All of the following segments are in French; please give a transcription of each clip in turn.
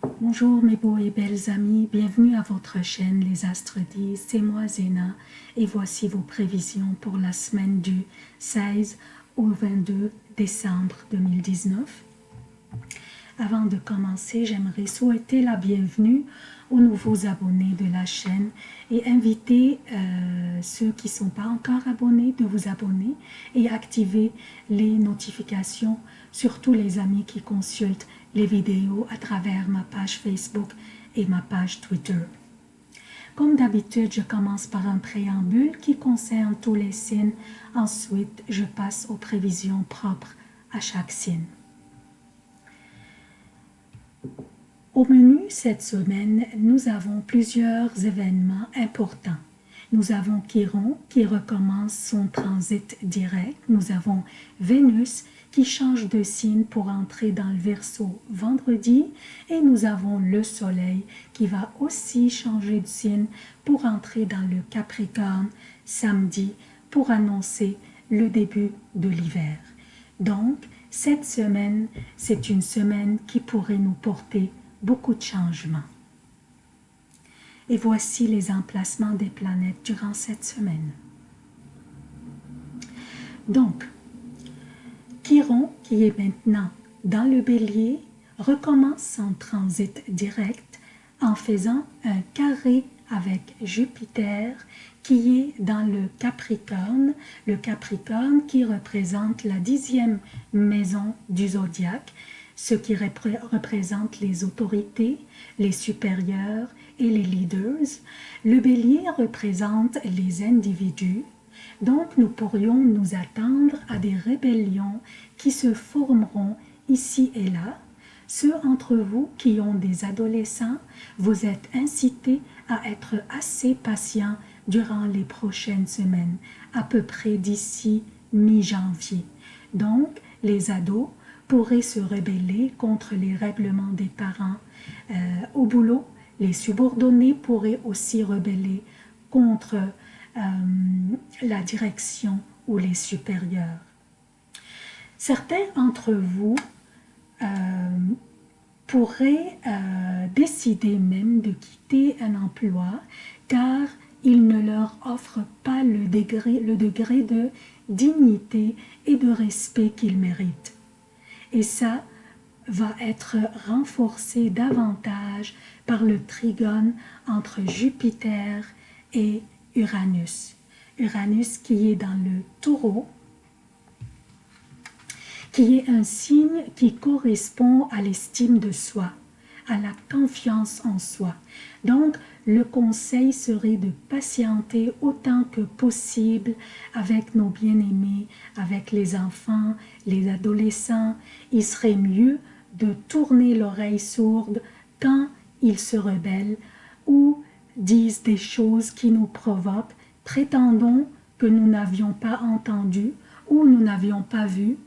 Bonjour mes beaux et belles amis, bienvenue à votre chaîne Les Astres disent, c'est moi Zéna. Et voici vos prévisions pour la semaine du 16 au 22 décembre 2019. Avant de commencer, j'aimerais souhaiter la bienvenue aux nouveaux abonnés de la chaîne et inviter euh, ceux qui ne sont pas encore abonnés de vous abonner et activer les notifications, surtout les amis qui consultent les vidéos à travers ma page Facebook et ma page Twitter. Comme d'habitude, je commence par un préambule qui concerne tous les signes. Ensuite, je passe aux prévisions propres à chaque signe. Au menu cette semaine, nous avons plusieurs événements importants. Nous avons Chiron qui recommence son transit direct. Nous avons Vénus qui change de signe pour entrer dans le Verseau vendredi. Et nous avons le Soleil qui va aussi changer de signe pour entrer dans le Capricorne samedi pour annoncer le début de l'hiver. Donc, cette semaine, c'est une semaine qui pourrait nous porter beaucoup de changements. Et voici les emplacements des planètes durant cette semaine. Donc, Chiron, qui est maintenant dans le bélier, recommence son transit direct en faisant un carré avec Jupiter qui est dans le Capricorne, le Capricorne qui représente la dixième maison du zodiaque, ce qui représente les autorités, les supérieurs et les leaders. Le bélier représente les individus, donc nous pourrions nous attendre à des rébellions qui se formeront ici et là. Ceux entre vous qui ont des adolescents, vous êtes incités à être assez patients durant les prochaines semaines, à peu près d'ici mi-janvier. Donc, les ados pourraient se rebeller contre les règlements des parents. Euh, au boulot, les subordonnés pourraient aussi rebeller contre euh, la direction ou les supérieurs. Certains d'entre vous euh, pourraient décider même de quitter un emploi car il ne leur offre pas le degré, le degré de dignité et de respect qu'ils méritent. Et ça va être renforcé davantage par le trigone entre Jupiter et Uranus. Uranus qui est dans le taureau, qui est un signe qui correspond à l'estime de soi, à la confiance en soi. Donc, le conseil serait de patienter autant que possible avec nos bien-aimés, avec les enfants, les adolescents. Il serait mieux de tourner l'oreille sourde quand ils se rebellent ou disent des choses qui nous provoquent, prétendons que nous n'avions pas entendu ou nous n'avions pas vu,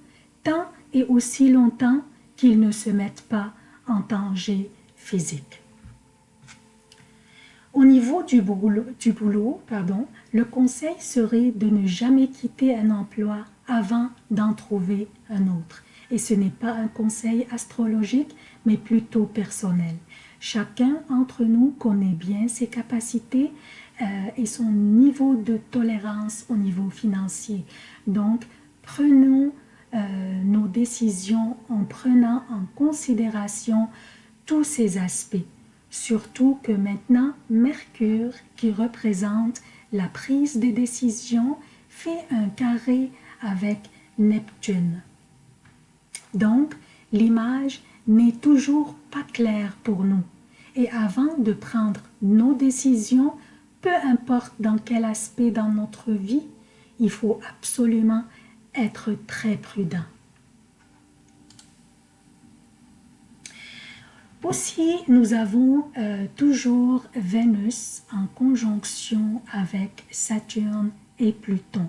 tant et aussi longtemps qu'ils ne se mettent pas en danger physique. Au niveau du boulot, pardon, le conseil serait de ne jamais quitter un emploi avant d'en trouver un autre. Et ce n'est pas un conseil astrologique, mais plutôt personnel. Chacun d'entre nous connaît bien ses capacités euh, et son niveau de tolérance au niveau financier. Donc, prenons euh, nos décisions en prenant en considération tous ces aspects. Surtout que maintenant, Mercure, qui représente la prise des décisions, fait un carré avec Neptune. Donc, l'image n'est toujours pas claire pour nous. Et avant de prendre nos décisions, peu importe dans quel aspect dans notre vie, il faut absolument être très prudent. Aussi, nous avons euh, toujours Vénus en conjonction avec Saturne et Pluton.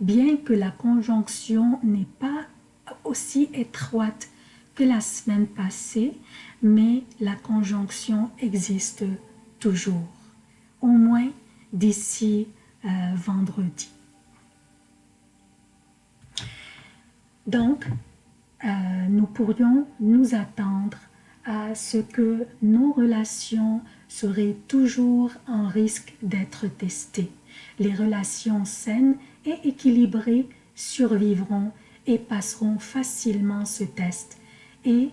Bien que la conjonction n'est pas aussi étroite que la semaine passée, mais la conjonction existe toujours, au moins d'ici euh, vendredi. Donc, euh, nous pourrions nous attendre à ce que nos relations seraient toujours en risque d'être testées. Les relations saines et équilibrées survivront et passeront facilement ce test. Et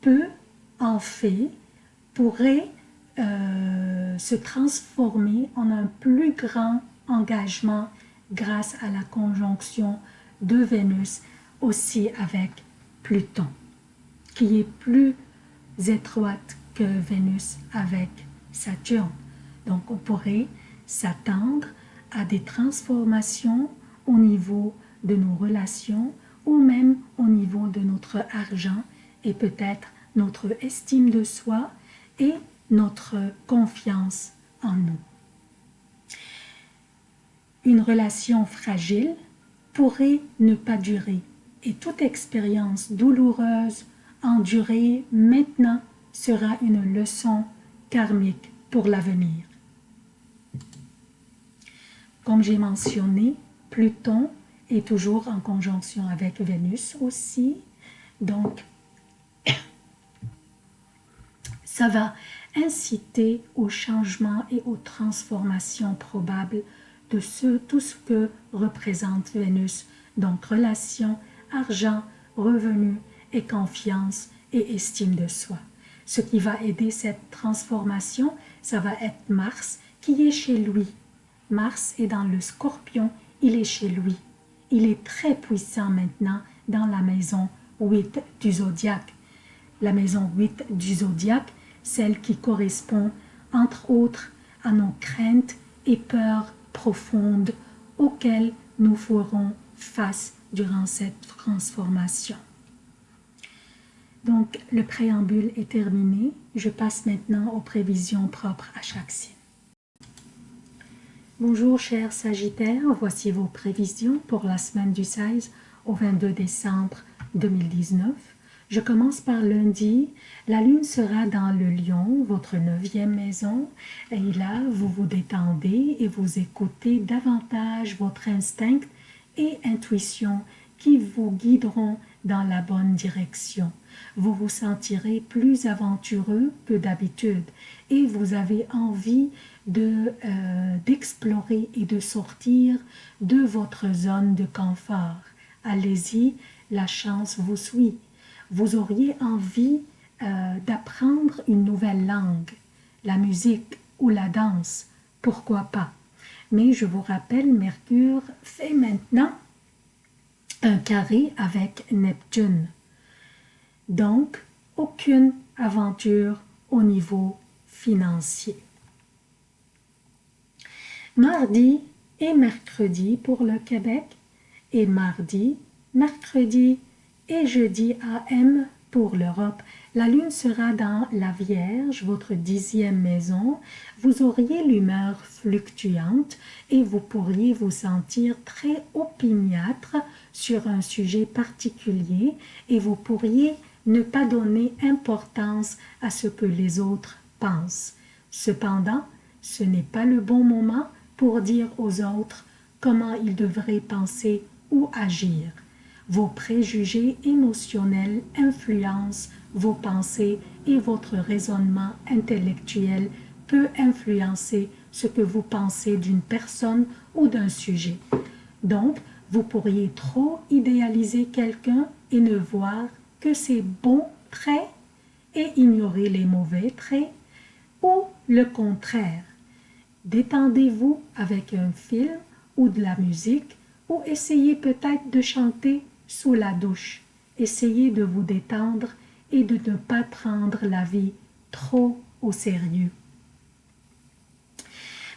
peu en fait pourrait euh, se transformer en un plus grand engagement grâce à la conjonction de Vénus aussi avec Pluton, qui est plus étroite que Vénus avec Saturne. Donc on pourrait s'attendre à des transformations au niveau de nos relations ou même au niveau de notre argent et peut-être notre estime de soi et notre confiance en nous. Une relation fragile pourrait ne pas durer et toute expérience douloureuse endurée maintenant sera une leçon karmique pour l'avenir. Comme j'ai mentionné, Pluton est toujours en conjonction avec Vénus aussi, donc ça va inciter au changement et aux transformations probables de ce, tout ce que représente Vénus, donc relation, argent, revenus et confiance et estime de soi. Ce qui va aider cette transformation, ça va être Mars qui est chez lui. Mars est dans le scorpion, il est chez lui. Il est très puissant maintenant dans la maison 8 du zodiaque. La maison 8 du zodiaque, celle qui correspond entre autres à nos craintes et peurs profondes auxquelles nous ferons face durant cette transformation. Donc, le préambule est terminé. Je passe maintenant aux prévisions propres à chaque signe. Bonjour chers Sagittaires, voici vos prévisions pour la semaine du 16 au 22 décembre 2019. Je commence par lundi. La lune sera dans le lion, votre neuvième maison. Et là, vous vous détendez et vous écoutez davantage votre instinct et intuition qui vous guideront dans la bonne direction. Vous vous sentirez plus aventureux que d'habitude et vous avez envie euh, d'explorer et de sortir de votre zone de confort. Allez-y, la chance vous suit vous auriez envie euh, d'apprendre une nouvelle langue, la musique ou la danse, pourquoi pas? Mais je vous rappelle, Mercure fait maintenant un carré avec Neptune. Donc, aucune aventure au niveau financier. Mardi et mercredi pour le Québec et mardi, mercredi et jeudi AM pour l'Europe. La lune sera dans la Vierge, votre dixième maison. Vous auriez l'humeur fluctuante et vous pourriez vous sentir très opiniâtre sur un sujet particulier et vous pourriez ne pas donner importance à ce que les autres pensent. Cependant, ce n'est pas le bon moment pour dire aux autres comment ils devraient penser ou agir. Vos préjugés émotionnels influencent vos pensées et votre raisonnement intellectuel peut influencer ce que vous pensez d'une personne ou d'un sujet. Donc, vous pourriez trop idéaliser quelqu'un et ne voir que ses bons traits et ignorer les mauvais traits, ou le contraire. Détendez-vous avec un film ou de la musique, ou essayez peut-être de chanter sous la douche. Essayez de vous détendre et de ne pas prendre la vie trop au sérieux.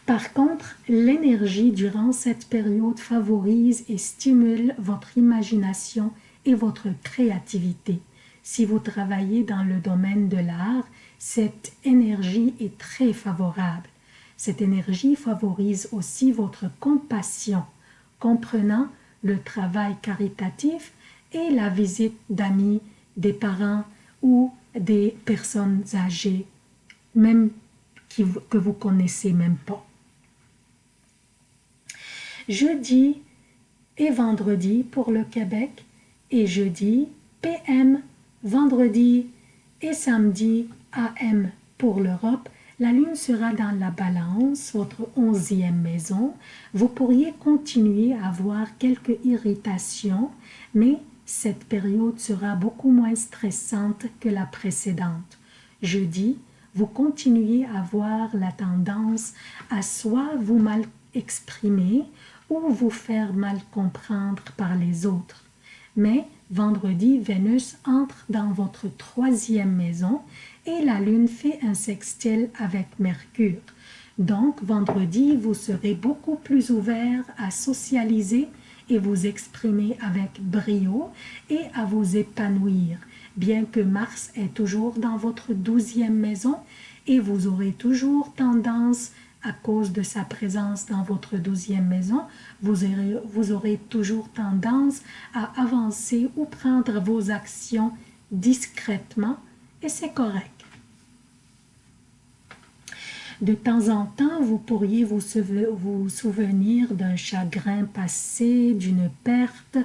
Par contre, l'énergie durant cette période favorise et stimule votre imagination et votre créativité. Si vous travaillez dans le domaine de l'art, cette énergie est très favorable. Cette énergie favorise aussi votre compassion, comprenant le travail caritatif et la visite d'amis, des parents ou des personnes âgées, même que vous connaissez même pas. Jeudi et vendredi pour le Québec et jeudi, PM, vendredi Et samedi, AM pour l'Europe, la lune sera dans la balance, votre onzième maison. Vous pourriez continuer à avoir quelques irritations, mais cette période sera beaucoup moins stressante que la précédente. Jeudi, vous continuez à avoir la tendance à soit vous mal exprimer ou vous faire mal comprendre par les autres. Mais vendredi, Vénus entre dans votre troisième maison et la Lune fait un sextile avec Mercure. Donc, vendredi, vous serez beaucoup plus ouvert à socialiser et vous exprimer avec brio et à vous épanouir, bien que Mars est toujours dans votre douzième maison et vous aurez toujours tendance à cause de sa présence dans votre douzième maison, vous aurez, vous toujours tendance à avancer ou prendre vos actions discrètement et c'est correct. De temps en temps, vous pourriez vous, souvenir d'un chagrin passé, d'une perte,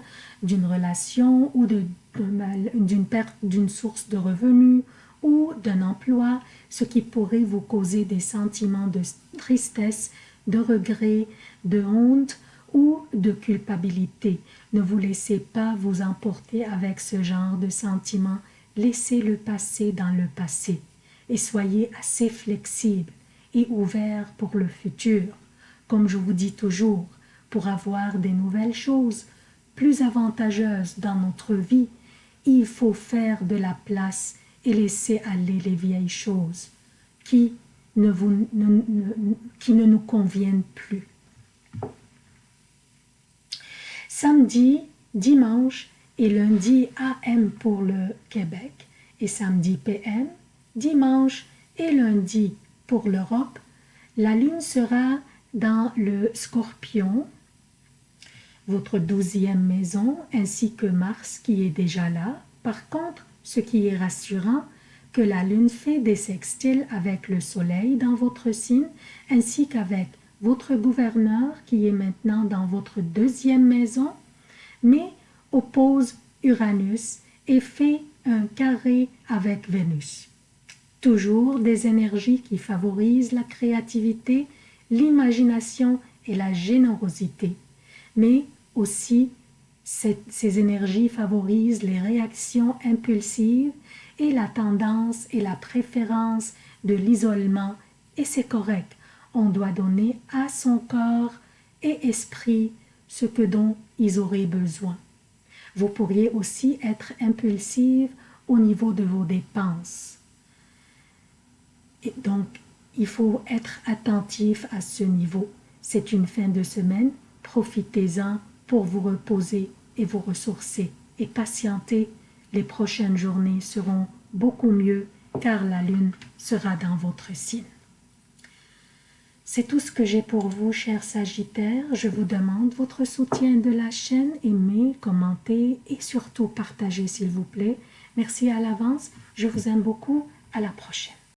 d'une relation ou d'une perte d'une source de revenus ou d'un emploi, ce qui pourrait vous causer des sentiments de tristesse, de regret, de honte ou de culpabilité. Ne vous laissez pas vous emporter avec ce genre de sentiments. Laissez le passé dans le passé et soyez assez flexible et ouvert pour le futur. Comme je vous dis toujours, pour avoir des nouvelles choses plus avantageuses dans notre vie, il faut faire de la place et laisser aller les vieilles choses qui ne, vous, qui ne nous conviennent plus. Samedi, dimanche et lundi AM pour le Québec et samedi PM, dimanche et lundi pour l'Europe, la lune sera dans le scorpion, votre douzième maison, ainsi que Mars qui est déjà là. Par contre, ce qui est rassurant, que la lune fait des sextiles avec le soleil dans votre signe, ainsi qu'avec votre gouverneur qui est maintenant dans votre deuxième maison, mais oppose Uranus et fait un carré avec Vénus. Toujours des énergies qui favorisent la créativité, l'imagination et la générosité, mais aussi ces énergies favorisent les réactions impulsives et la tendance et la préférence de l'isolement et c'est correct. On doit donner à son corps et esprit ce dont ils auraient besoin. Vous pourriez aussi être impulsive au niveau de vos dépenses. Et donc, il faut être attentif à ce niveau. C'est une fin de semaine, profitez-en pour vous reposer et vous ressourcer et patienter. Les prochaines journées seront beaucoup mieux car la lune sera dans votre signe. C'est tout ce que j'ai pour vous, chers Sagittaires. Je vous demande votre soutien de la chaîne, aimez, commentez et surtout partagez s'il vous plaît. Merci à l'avance, je vous aime beaucoup, à la prochaine.